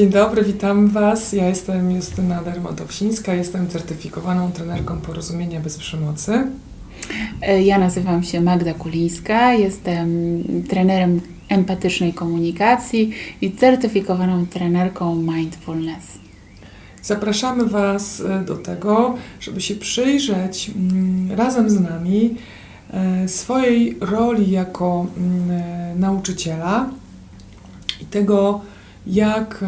Dzień dobry, witam Was. Ja jestem Justyna Dermatowsińska, jestem certyfikowaną trenerką porozumienia bez przemocy. E, Ja nazywam się Magda Kulińska, jestem trenerem empatycznej komunikacji i certyfikowaną trenerką mindfulness. Zapraszamy Was e, do tego, żeby się przyjrzeć mm, razem z nami e, swojej roli jako mm, nauczyciela i tego, jak e,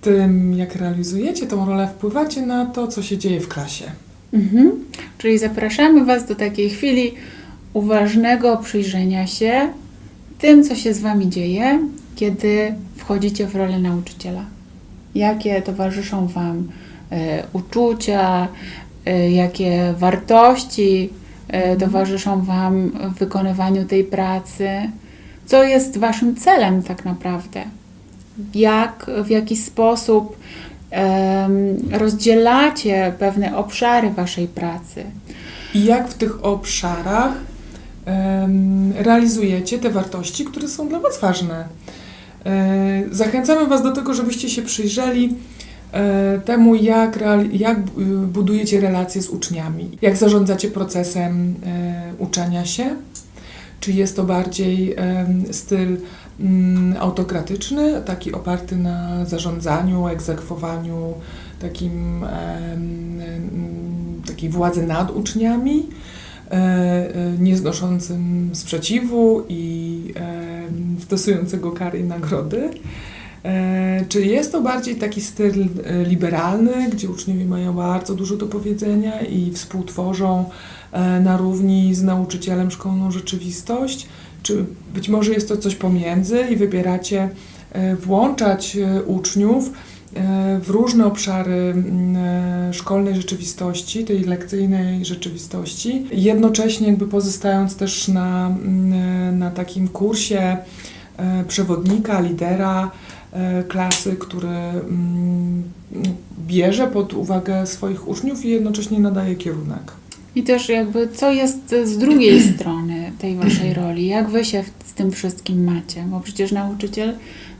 tym, jak realizujecie tą rolę, wpływacie na to, co się dzieje w klasie. Mhm. Czyli zapraszamy Was do takiej chwili uważnego przyjrzenia się tym, co się z Wami dzieje, kiedy wchodzicie w rolę nauczyciela. Jakie towarzyszą Wam e, uczucia, e, jakie wartości e, towarzyszą Wam w wykonywaniu tej pracy, co jest Waszym celem tak naprawdę, jak, w jaki sposób em, rozdzielacie pewne obszary Waszej pracy. I jak w tych obszarach em, realizujecie te wartości, które są dla Was ważne. E, Zachęcamy Was do tego, żebyście się przyjrzeli e, temu, jak, jak budujecie relacje z uczniami, jak zarządzacie procesem e, uczenia się. Czy jest to bardziej styl mm, autokratyczny, taki oparty na zarządzaniu, egzekwowaniu, takim, em, takiej władzy nad uczniami, e, e, nieznoszącym sprzeciwu i stosującego kary i nagrody. E, Czy jest to bardziej taki styl liberalny, gdzie uczniowie mają bardzo dużo do powiedzenia i współtworzą na równi z nauczycielem szkolną rzeczywistość? Czy być może jest to coś pomiędzy i wybieracie e, włączać e, uczniów e, w różne obszary e, szkolnej rzeczywistości, tej lekcyjnej rzeczywistości, jednocześnie jakby pozostając też na, e, na takim kursie e, przewodnika, lidera e, klasy, który bierze pod uwagę swoich uczniów i jednocześnie nadaje kierunek. I też jakby co jest z drugiej strony tej waszej roli, jak wy się z tym wszystkim macie, bo przecież nauczyciel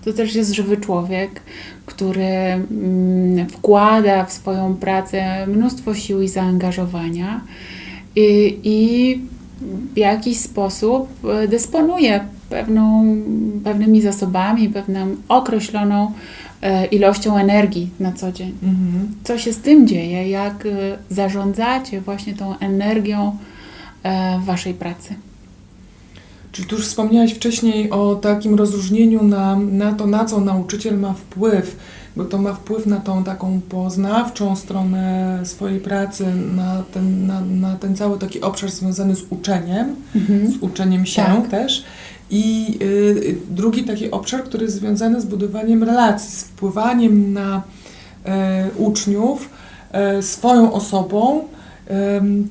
to też jest żywy człowiek, który mm, wkłada w swoją pracę mnóstwo sił i zaangażowania i, i w jakiś sposób e, dysponuje pewną, pewnymi zasobami, pewną określoną e, ilością energii na co dzień Mhm. co się z tym dzieje, jak y, zarządzacie właśnie tą energią e, w waszej pracy. Czyli tu już wspomniałaś wcześniej o takim rozróżnieniu na, na to, na co nauczyciel ma wpływ, bo to ma wpływ na tą taką poznawczą stronę swojej pracy, na ten, na, na ten cały taki obszar związany z uczeniem, z uczeniem się Tak. też. I y, drugi taki obszar, który jest związany z budowaniem relacji, z wpływaniem na e, uczniów e, swoją osobą,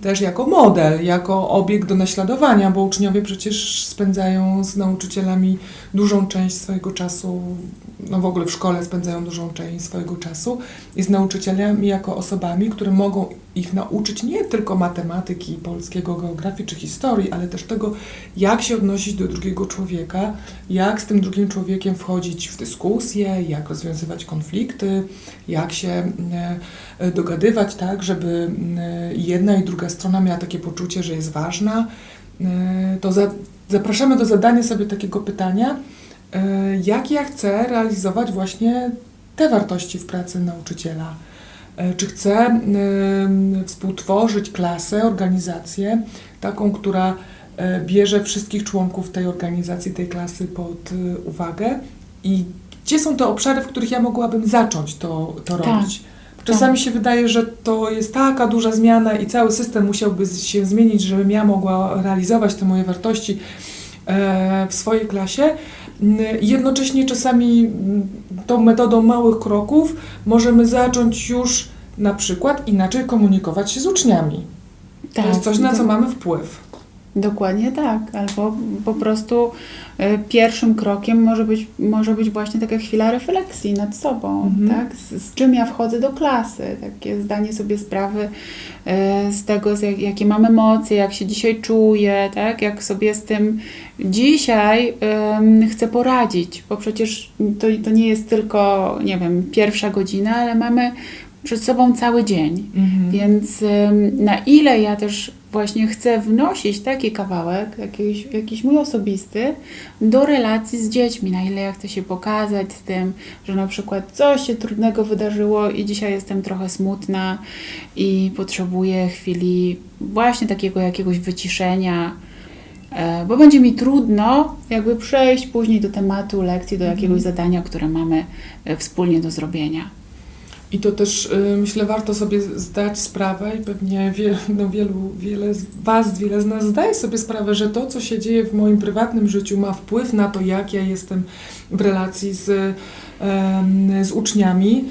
też jako model, jako obiekt do naśladowania, bo uczniowie przecież spędzają z nauczycielami dużą część swojego czasu, no w ogóle w szkole spędzają dużą część swojego czasu i z nauczycielami jako osobami, które mogą ich nauczyć nie tylko matematyki, polskiego, geografii czy historii, ale też tego, jak się odnosić do drugiego człowieka, jak z tym drugim człowiekiem wchodzić w dyskusję, jak rozwiązywać konflikty, jak się e, dogadywać tak, żeby e, jedna i druga strona miała takie poczucie, że jest ważna. E, To za, zapraszamy do zadania sobie takiego pytania, jak ja chcę realizować właśnie te wartości w pracy nauczyciela. E, Czy chcę współtworzyć klasę, organizację, taką, która e, bierze wszystkich członków tej organizacji, tej klasy pod e, uwagę? I gdzie są te obszary, w których ja mogłabym zacząć to, to Tak, robić. Czasami się wydaje, że to jest taka duża zmiana i cały system musiałby się zmienić, żebym ja mogła realizować te moje wartości w swojej klasie. Jednocześnie czasami tą metodą małych kroków możemy zacząć już na przykład inaczej komunikować się z uczniami. To jest coś, na co mamy wpływ. Dokładnie tak. Albo po prostu y, pierwszym krokiem może być, może być właśnie taka chwila refleksji nad sobą, Mhm. tak? Z, z czym ja wchodzę do klasy, takie zdanie sobie sprawy y, z tego, z jak, jakie mam emocje, jak się dzisiaj czuję, tak? Jak sobie z tym dzisiaj chcę poradzić, bo przecież to, to nie jest tylko, nie wiem, pierwsza godzina, ale mamy przed sobą cały dzień. Mhm. Więc na ile ja też właśnie chcę wnosić taki kawałek, jakiś, jakiś mój osobisty, do relacji z dziećmi, na ile ja chcę się pokazać z tym, że na przykład coś się trudnego wydarzyło i dzisiaj jestem trochę smutna i potrzebuję chwili właśnie takiego jakiegoś wyciszenia, e, bo będzie mi trudno jakby przejść później do tematu lekcji, do jakiegoś zadania, które mamy e, wspólnie do zrobienia. I to też y, myślę, warto sobie zdać sprawę i pewnie no, wielu, wiele z Was, wiele z nas zdaje sobie sprawę, że to, co się dzieje w moim prywatnym życiu, ma wpływ na to, jak ja jestem w relacji z, z uczniami.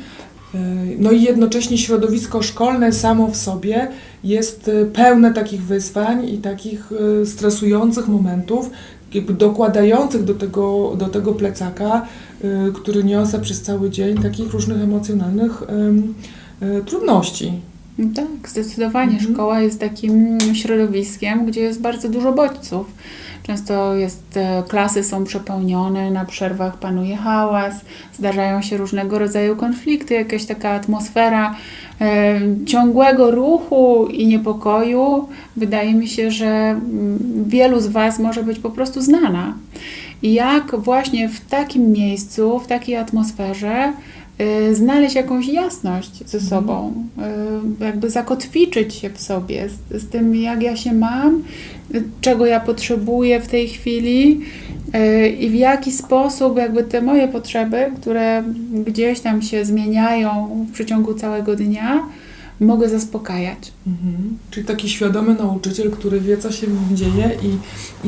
Y, No i jednocześnie środowisko szkolne samo w sobie jest y, pełne takich wyzwań i takich stresujących momentów, jakby dokładających do tego, do tego plecaka, y, który niosę przez cały dzień, takich różnych emocjonalnych em, y, trudności. No Tak, zdecydowanie. Mhm. Szkoła jest takim środowiskiem, gdzie jest bardzo dużo bodźców. Często jest, e, klasy są przepełnione, na przerwach panuje hałas, zdarzają się różnego rodzaju konflikty, jakaś taka atmosfera e, ciągłego ruchu i niepokoju. Wydaje mi się, że mm, wielu z Was może być po prostu znana. I jak właśnie w takim miejscu, w takiej atmosferze znaleźć jakąś jasność ze Mhm. sobą, y, jakby zakotwiczyć się w sobie z, z tym, jak ja się mam, y, czego ja potrzebuję w tej chwili y, i w jaki sposób jakby te moje potrzeby, które gdzieś tam się zmieniają w przeciągu całego dnia, mogę zaspokajać. Mhm. Czyli taki świadomy nauczyciel, który wie, co się dzieje i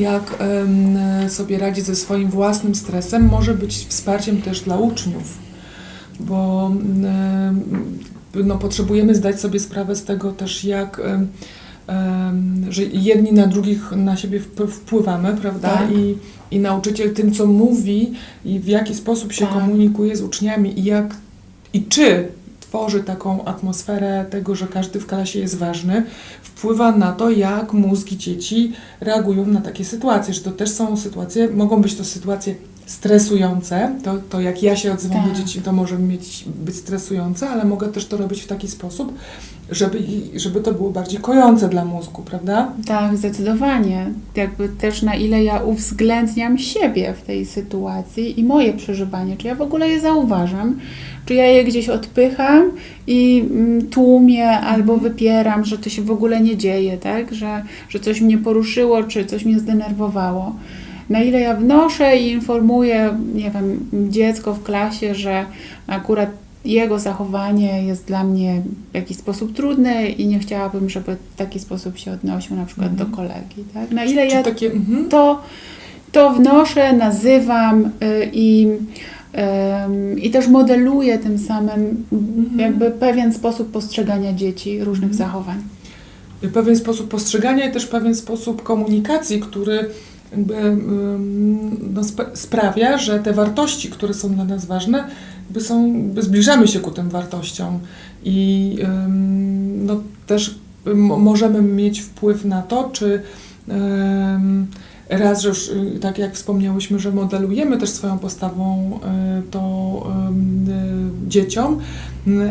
jak sobie radzi ze swoim własnym stresem, może być wsparciem też dla uczniów, bo no, potrzebujemy zdać sobie sprawę z tego też, jak że jedni na drugich na siebie wp- wpływamy, prawda? Tak. I, I nauczyciel tym, co mówi i w jaki sposób się Tak. komunikuje z uczniami i jak i czy tworzy taką atmosferę tego, że każdy w klasie jest ważny, wpływa na to, jak mózgi dzieci reagują na takie sytuacje, że to też są sytuacje, mogą być to sytuacje stresujące, to, to jak ja się odzywam Tak. do dzieci, to może mieć, być stresujące, ale mogę też to robić w taki sposób, żeby, żeby to było bardziej kojące dla mózgu, prawda? Tak, zdecydowanie. Jakby też na ile ja uwzględniam siebie w tej sytuacji i moje przeżywanie, czy ja w ogóle je zauważam, czy ja je gdzieś odpycham i mm, tłumię albo wypieram, że to się w ogóle nie dzieje, tak? Że, że coś mnie poruszyło, czy coś mnie zdenerwowało. Na ile ja wnoszę i informuję, nie wiem, dziecko w klasie, że akurat jego zachowanie jest dla mnie w jakiś sposób trudne i nie chciałabym, żeby w taki sposób się odnosił na przykład Mhm. do kolegi. Tak? Na ile ja takie, mhm. to, to wnoszę, nazywam y, i, i też modeluję tym samym Mhm. jakby pewien sposób postrzegania dzieci, różnych Mhm. zachowań. pewien sposób postrzegania i też pewien sposób komunikacji, który jakby, no, sp- sprawia, że te wartości, które są dla nas ważne, jakby są, jakby zbliżamy się ku tym wartościom i no, też możemy mieć wpływ na to, czy raz, że już y, tak jak wspomniałyśmy, że modelujemy też swoją postawą y, to y, dzieciom,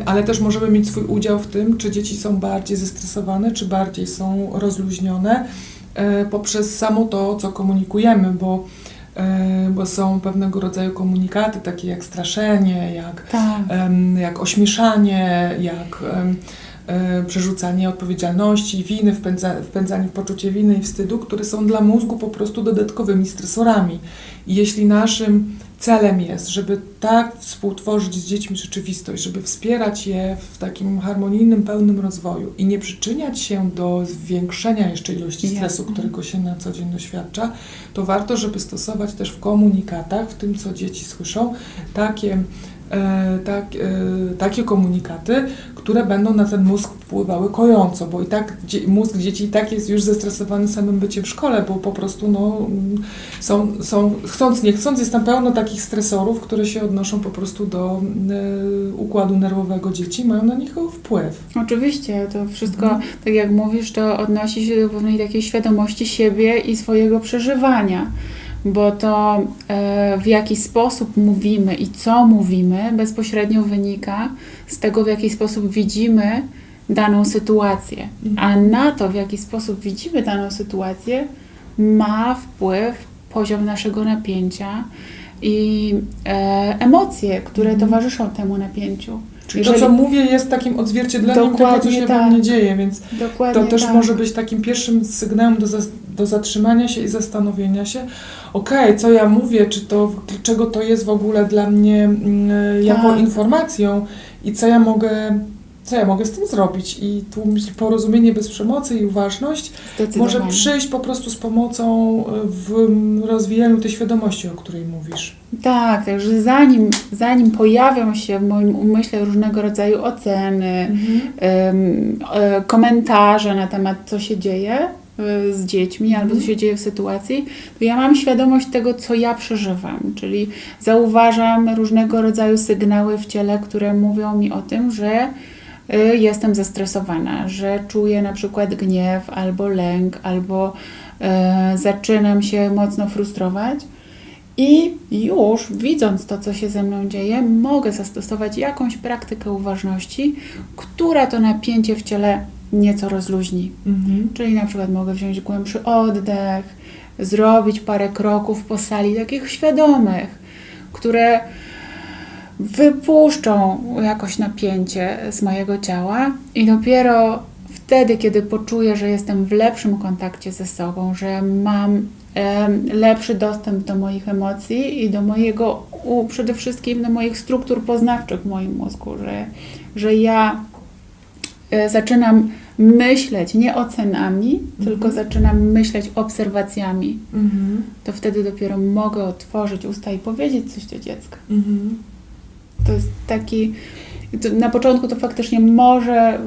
ale też możemy mieć swój udział w tym, czy dzieci są bardziej zestresowane, czy bardziej są rozluźnione poprzez samo to, co komunikujemy, bo, e, bo są pewnego rodzaju komunikaty, takie jak straszenie, jak, Tak. jak ośmieszanie, jak e, przerzucanie odpowiedzialności, winy, wpędza, wpędzanie w poczucie winy i wstydu, które są dla mózgu po prostu dodatkowymi stresorami. I jeśli naszym celem jest, żeby tak współtworzyć z dziećmi rzeczywistość, żeby wspierać je w takim harmonijnym, pełnym rozwoju i nie przyczyniać się do zwiększenia jeszcze ilości stresu, Jasne. którego się na co dzień doświadcza, to warto, żeby stosować też w komunikatach, w tym, co dzieci słyszą, takie e, tak, e, takie komunikaty, które będą na ten mózg wpływały kojąco, bo i tak mózg dzieci i tak jest już zestresowany samym byciem w szkole, bo po prostu no, są, są, chcąc nie chcąc, jest tam pełno takich stresorów, które się odnoszą po prostu do e, układu nerwowego dzieci, mają na nich wpływ. Oczywiście, to wszystko, Mhm. tak jak mówisz, to odnosi się do pewnej takiej świadomości siebie i swojego przeżywania, bo to e, w jaki sposób mówimy i co mówimy bezpośrednio wynika z tego, w jaki sposób widzimy daną sytuację. A na to, w jaki sposób widzimy daną sytuację, ma wpływ poziom naszego napięcia i e, emocje, które Mhm. towarzyszą temu napięciu. Czyli to, co mówię, jest takim odzwierciedleniem tego, co się we tak. mnie dzieje, więc Dokładnie to też tak. może być takim pierwszym sygnałem do, zas- do zatrzymania się i zastanowienia się, okej, co ja mówię, czy to, czego to jest w ogóle dla mnie mm, jako Tak. informacją i co ja mogę, co ja mogę z tym zrobić. I tu porozumienie bez przemocy i uważność może przyjść po prostu z pomocą w mm, rozwijaniu tej świadomości, o której mówisz. Tak, także zanim, zanim pojawią się w moim umyśle różnego rodzaju oceny, em, e, komentarze na temat, co się dzieje e, z dziećmi albo co się dzieje w sytuacji, to ja mam świadomość tego, co ja przeżywam, czyli zauważam różnego rodzaju sygnały w ciele, które mówią mi o tym, że e, jestem zestresowana, że czuję na przykład gniew albo lęk, albo e, zaczynam się mocno frustrować. I już widząc to, co się ze mną dzieje, mogę zastosować jakąś praktykę uważności, która to napięcie w ciele nieco rozluźni. Mhm. Czyli na przykład mogę wziąć głębszy oddech, zrobić parę kroków po sali takich świadomych, które wypuszczą jakoś napięcie z mojego ciała i dopiero wtedy, kiedy poczuję, że jestem w lepszym kontakcie ze sobą, że mam lepszy dostęp do moich emocji i do mojego, przede wszystkim do moich struktur poznawczych w moim mózgu, że, że ja e, zaczynam myśleć nie ocenami, tylko zaczynam myśleć obserwacjami, Mhm. to wtedy dopiero mogę otworzyć usta i powiedzieć coś do dziecka. Mhm. To jest taki. Na początku to faktycznie może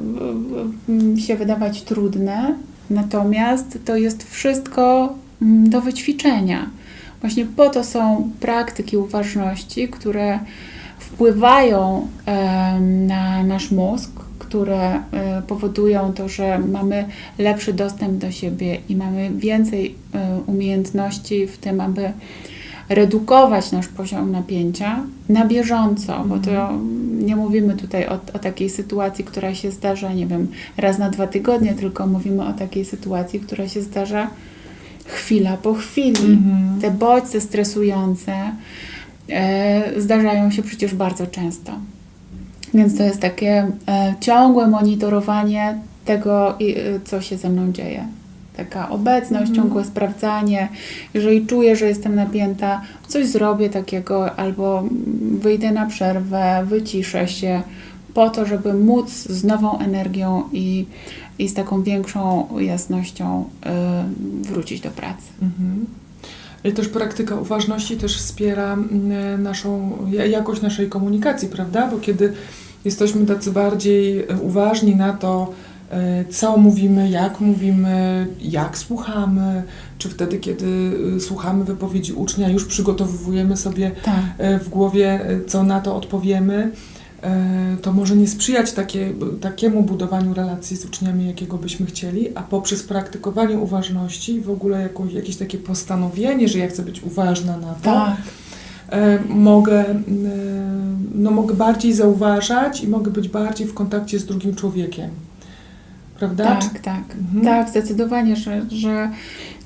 się wydawać trudne, natomiast to jest wszystko mm, do wyćwiczenia. Właśnie po to są praktyki uważności, które wpływają na nasz mózg, które e, powodują to, że mamy lepszy dostęp do siebie i mamy więcej e, umiejętności w tym, aby redukować nasz poziom napięcia na bieżąco, bo to nie mówimy tutaj o, o takiej sytuacji, która się zdarza, nie wiem, raz na dwa tygodnie, tylko mówimy o takiej sytuacji, która się zdarza chwila po chwili. Mhm. Te bodźce stresujące e, zdarzają się przecież bardzo często. Więc to jest takie e, ciągłe monitorowanie tego, i, e, co się ze mną dzieje. Taka obecność, Mhm. ciągłe sprawdzanie. Jeżeli czuję, że jestem napięta, coś zrobię takiego, albo wyjdę na przerwę, wyciszę się, po to, żeby móc z nową energią i, i z taką większą jasnością e, wrócić do pracy. Mhm. I też praktyka uważności też wspiera naszą, ja- jakość naszej komunikacji, prawda? Bo kiedy jesteśmy tacy bardziej uważni na to, co mówimy, jak mówimy, jak słuchamy, czy wtedy, kiedy e, słuchamy wypowiedzi ucznia, już przygotowujemy sobie Tak. e, w głowie, e, co na to odpowiemy, e, to może nie sprzyjać takie, takiemu budowaniu relacji z uczniami, jakiego byśmy chcieli, a poprzez praktykowanie uważności, w ogóle jakąś, jakieś takie postanowienie, że ja chcę być uważna na to, Tak. e, mogę, e, no, mogę bardziej zauważać i mogę być bardziej w kontakcie z drugim człowiekiem. Prawda? Tak, tak. Mhm. Tak, zdecydowanie, że, że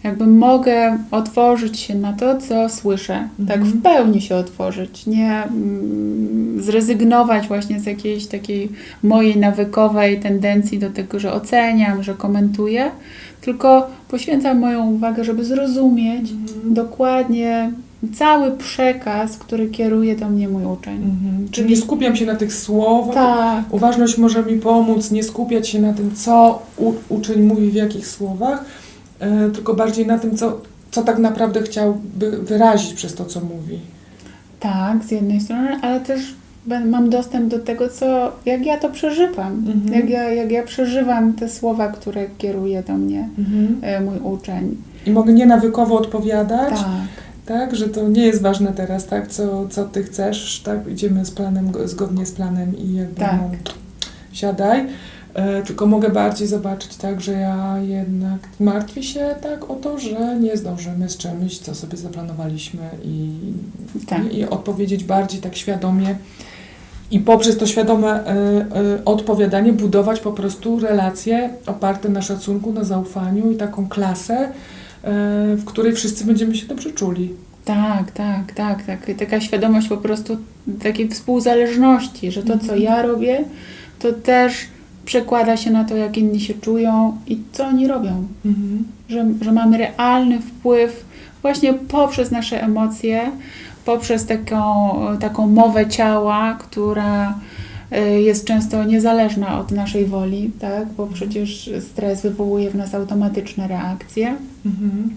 jakby mogę otworzyć się na to, co słyszę. Tak Mhm. w pełni się otworzyć. Nie mm, zrezygnować właśnie z jakiejś takiej mojej nawykowej tendencji do tego, że oceniam, że komentuję, tylko poświęcam moją uwagę, żeby zrozumieć Mhm. dokładnie cały przekaz, który kieruje do mnie mój uczeń. Mhm. Czyli nie skupiam się na tych słowach, Tak, Uważność może mi pomóc nie skupiać się na tym, co u, uczeń mówi w jakich słowach, e, tylko bardziej na tym, co, co tak naprawdę chciałby wyrazić przez to, co mówi. tak, z jednej strony, ale też Mam dostęp do tego, co, jak ja to przeżywam, Mhm. jak, ja, jak ja przeżywam te słowa, które kieruje do mnie Mhm. e, mój uczeń. I mogę nienawykowo odpowiadać, Tak, tak, że to nie jest ważne teraz, tak, co, co ty chcesz, tak, idziemy z planem, go- zgodnie z planem i jakby Tak. no, siadaj. E, tylko mogę bardziej zobaczyć tak, że ja jednak martwię się tak o to, że nie zdążymy z czymś, co sobie zaplanowaliśmy i, tak. i, i odpowiedzieć bardziej tak świadomie i poprzez to świadome e, e, odpowiadanie budować po prostu relacje oparte na szacunku, na zaufaniu i taką klasę, w której wszyscy będziemy się dobrze czuli. Tak, tak, tak, tak. Taka świadomość po prostu takiej współzależności, że to, co Mhm. ja robię, to też przekłada się na to, jak inni się czują i co oni robią. Mhm. Że, że mamy realny wpływ właśnie poprzez nasze emocje, poprzez taką, taką mowę ciała, która jest często niezależna od naszej woli, tak? bo przecież stres wywołuje w nas automatyczne reakcje. Mhm.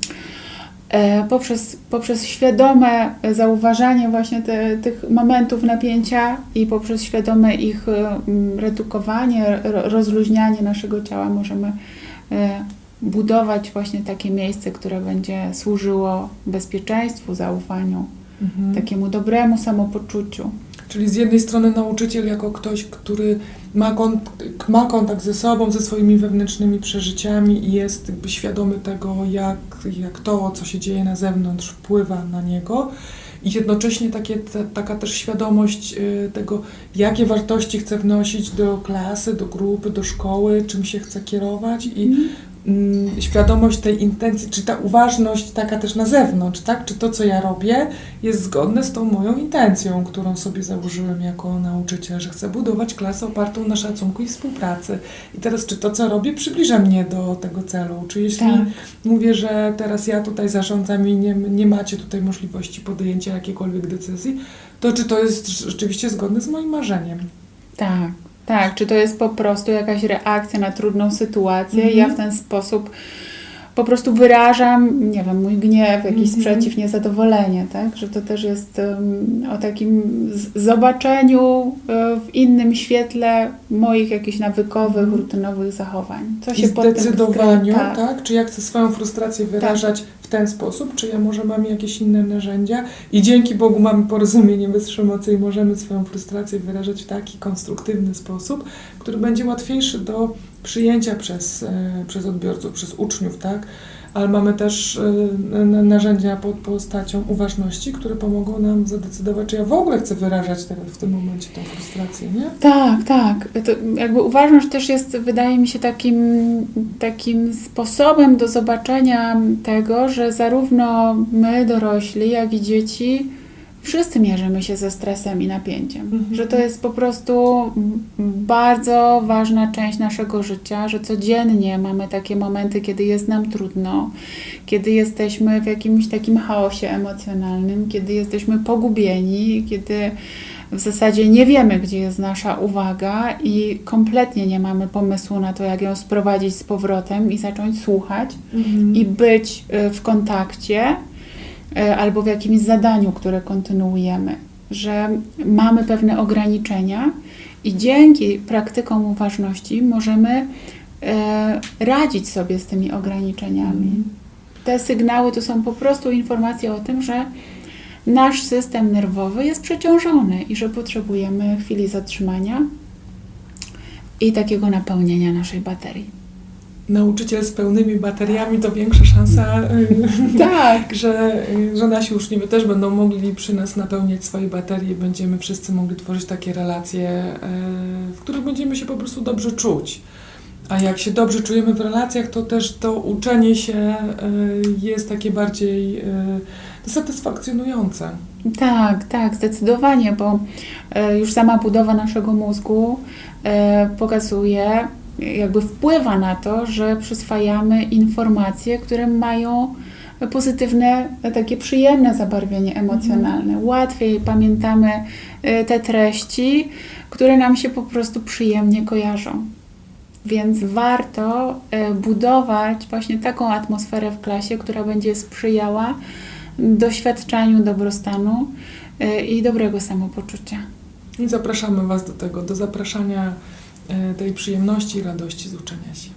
E, poprzez, poprzez świadome zauważanie właśnie te, tych momentów napięcia i poprzez świadome ich e, redukowanie, ro, rozluźnianie naszego ciała możemy e, budować właśnie takie miejsce, które będzie służyło bezpieczeństwu, zaufaniu, Mhm. takiemu dobremu samopoczuciu. Czyli z jednej strony nauczyciel jako ktoś, który ma, kon- ma kontakt ze sobą, ze swoimi wewnętrznymi przeżyciami i jest jakby świadomy tego, jak, jak to, co się dzieje na zewnątrz, wpływa na niego. I jednocześnie takie, taka też świadomość y, tego, jakie wartości chce wnosić do klasy, do grupy, do szkoły, czym się chce kierować i mm, świadomość tej intencji, czy ta uważność taka też na zewnątrz, tak? Czy to, co ja robię, jest zgodne z tą moją intencją, którą sobie założyłem jako nauczyciel, że chcę budować klasę opartą na szacunku i współpracy. I teraz, czy to, co robię, przybliża mnie do tego celu? Czy jeśli Tak. mówię, że teraz ja tutaj zarządzam i nie, nie macie tutaj możliwości podjęcia jakiejkolwiek decyzji, to czy to jest rzeczywiście zgodne z moim marzeniem? Tak, tak. Czy to jest po prostu jakaś reakcja na trudną sytuację? Mhm. Ja w ten sposób po prostu wyrażam, nie wiem, mój gniew, jakiś Mhm. sprzeciw, niezadowolenie, tak? Że to też jest um, o takim zobaczeniu e, w innym świetle moich jakichś nawykowych, Mhm. rutynowych zachowań. Co I się tym zdecydowaniu, skrywa? tak. Czy ja chcę swoją frustrację wyrażać w ten sposób, czy ja może mam jakieś inne narzędzia i dzięki Bogu mamy porozumienie bez przemocy i możemy swoją frustrację wyrażać w taki konstruktywny sposób, który będzie łatwiejszy do przyjęcia przez, e, przez odbiorców, przez uczniów, tak? Ale mamy też e, narzędzia pod postacią uważności, które pomogą nam zadecydować, czy ja w ogóle chcę wyrażać teraz w tym momencie tą frustrację, nie? Tak, tak. To jakby uważność też jest, wydaje mi się, takim, takim sposobem do zobaczenia tego, że zarówno my, dorośli, jak i dzieci, wszyscy mierzymy się ze stresem i napięciem. Mhm. Że to jest po prostu bardzo ważna część naszego życia, że codziennie mamy takie momenty, kiedy jest nam trudno, kiedy jesteśmy w jakimś takim chaosie emocjonalnym, kiedy jesteśmy pogubieni, kiedy w zasadzie nie wiemy, gdzie jest nasza uwaga i kompletnie nie mamy pomysłu na to, jak ją sprowadzić z powrotem i zacząć słuchać i być y, w kontakcie albo w jakimś zadaniu, które kontynuujemy, że mamy pewne ograniczenia i dzięki praktykom uważności możemy y, radzić sobie z tymi ograniczeniami. Te sygnały to są po prostu informacje o tym, że nasz system nerwowy jest przeciążony i że potrzebujemy chwili zatrzymania i takiego napełnienia naszej baterii. Nauczyciel z pełnymi bateriami to większa szansa, y, Tak. że, y, że nasi uczniowie też będą mogli przy nas napełniać swoje baterie i będziemy wszyscy mogli tworzyć takie relacje, y, w których będziemy się po prostu dobrze czuć. A jak się dobrze czujemy w relacjach, to też to uczenie się jest takie bardziej satysfakcjonujące. Tak, tak, zdecydowanie, bo już sama budowa naszego mózgu pokazuje, jakby wpływa na to, że przyswajamy informacje, które mają pozytywne, e, takie przyjemne zabarwienie emocjonalne. Łatwiej pamiętamy e, te treści, które nam się po prostu przyjemnie kojarzą. Więc warto e, budować właśnie taką atmosferę w klasie, która będzie sprzyjała doświadczaniu dobrostanu y, i dobrego samopoczucia. I zapraszamy Was do tego, do zapraszania e, tej przyjemności i radości z uczenia się.